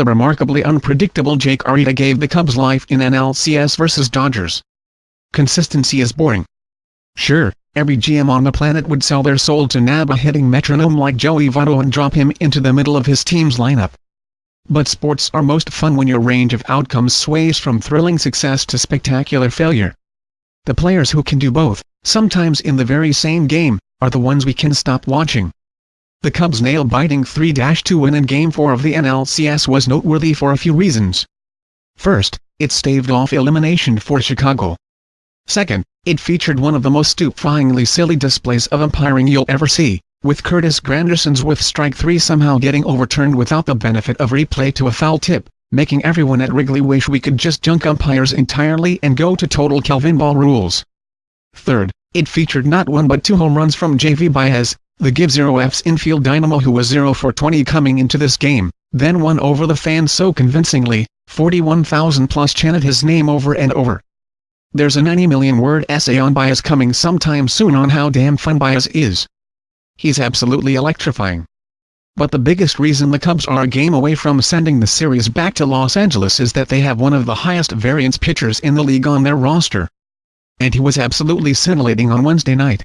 the remarkably unpredictable Jake Arrieta gave the Cubs life in NLCS vs Dodgers. Consistency is boring. Sure, every GM on the planet would sell their soul to nab a hitting metronome like Joey Votto and drop him into the middle of his team's lineup. But sports are most fun when your range of outcomes sways from thrilling success to spectacular failure. The players who can do both, sometimes in the very same game, are the ones we can stop watching. The Cubs' nail-biting 3-2 win in Game 4 of the NLCS was noteworthy for a few reasons. First, it staved off elimination for Chicago. Second, it featured one of the most stupefyingly silly displays of umpiring you'll ever see, with Curtis Granderson's with strike 3 somehow getting overturned without the benefit of replay to a foul tip, making everyone at Wrigley wish we could just junk umpires entirely and go to total Calvinball rules. Third, it featured not one but two home runs from Javy Baez, the Give Zero F's infield dynamo who was 0 for 20 coming into this game, then won over the fans so convincingly, 41,000 plus chanted his name over and over. There's a 90 million word essay on Baez coming sometime soon on how damn fun Baez is. He's absolutely electrifying. But the biggest reason the Cubs are a game away from sending the series back to Los Angeles is that they have one of the highest variance pitchers in the league on their roster. And he was absolutely scintillating on Wednesday night.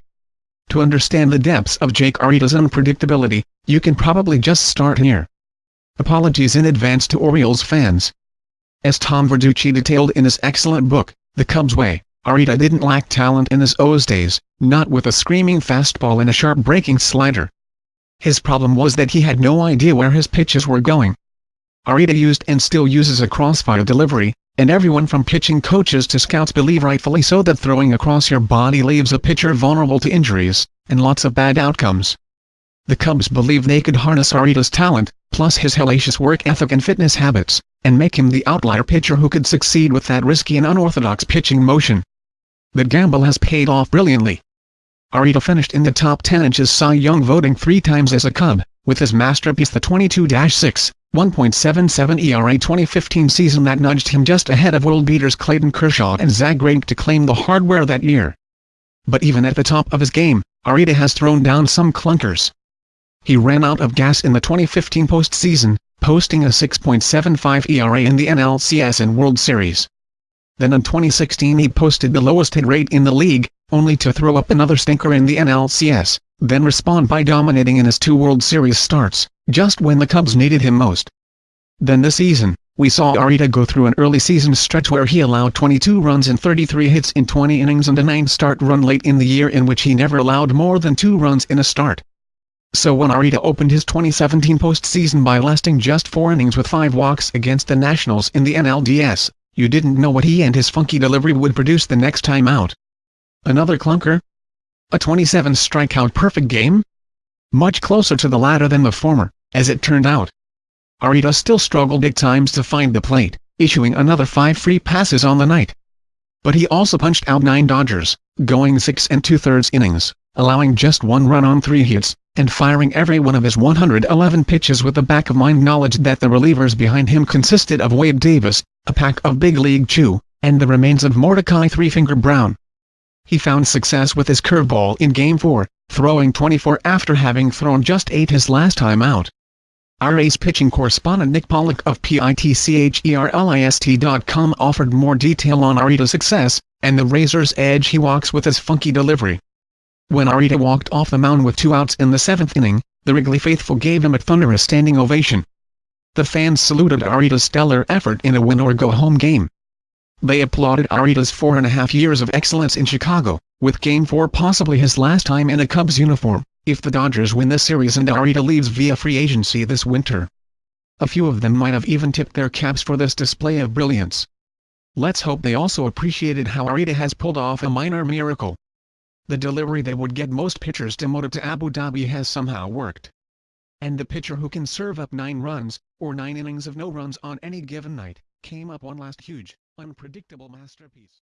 To understand the depths of Jake Arrieta's unpredictability, you can probably just start here. Apologies in advance to Orioles fans. As Tom Verducci detailed in his excellent book, The Cubs Way, Arrieta didn't lack talent in his O's days, not with a screaming fastball and a sharp breaking slider. His problem was that he had no idea where his pitches were going. Arrieta used and still uses a crossfire delivery, and everyone from pitching coaches to scouts believe rightfully so that throwing across your body leaves a pitcher vulnerable to injuries, and lots of bad outcomes. The Cubs believe they could harness Arrieta's talent, plus his hellacious work ethic and fitness habits, and make him the outlier pitcher who could succeed with that risky and unorthodox pitching motion. The gamble has paid off brilliantly. Arrieta finished in the top 10 inches Cy Young voting three times as a Cub, with his masterpiece the 22-6, 1.77 ERA 2015 season that nudged him just ahead of world beaters Clayton Kershaw and Zack Greinke to claim the hardware that year. But even at the top of his game, Arrieta has thrown down some clunkers. He ran out of gas in the 2015 postseason, posting a 6.75 ERA in the NLCS and World Series. Then in 2016 he posted the lowest hit rate in the league, only to throw up another stinker in the NLCS, then respond by dominating in his two World Series starts just when the Cubs needed him most. Then this season, we saw Arrieta go through an early season stretch where he allowed 22 runs and 33 hits in 20 innings and a 9-start run late in the year in which he never allowed more than 2 runs in a start. So when Arrieta opened his 2017 postseason by lasting just 4 innings with 5 walks against the Nationals in the NLDS, you didn't know what he and his funky delivery would produce the next time out. Another clunker? A 27 strikeout perfect game? Much closer to the latter than the former. As it turned out, Arrieta still struggled at times to find the plate, issuing another five free passes on the night. But he also punched out nine Dodgers, going six and two-thirds innings, allowing just one run on three hits, and firing every one of his 111 pitches with the back-of-mind knowledge that the relievers behind him consisted of Wade Davis, a pack of Big League Chew, and the remains of Mordecai Three-Finger Brown. He found success with his curveball in Game 4, throwing 24 after having thrown just 8 his last time out. Our pitching correspondent Nick Pollack of PITCHERLIST.com offered more detail on Arrieta's success, and the razor's edge he walks with his funky delivery. When Arrieta walked off the mound with two outs in the seventh inning, the Wrigley faithful gave him a thunderous standing ovation. The fans saluted Arrieta's stellar effort in a win-or-go-home game. They applauded Arrieta's four and a half years of excellence in Chicago, with Game 4 possibly his last time in a Cubs uniform if the Dodgers win the series and Arrieta leaves via free agency this winter. A few of them might have even tipped their caps for this display of brilliance. Let's hope they also appreciated how Arrieta has pulled off a minor miracle. The delivery that would get most pitchers demoted to Abu Dhabi has somehow worked. And the pitcher who can serve up nine runs, or nine innings of no runs on any given night, came up one last huge, unpredictable masterpiece.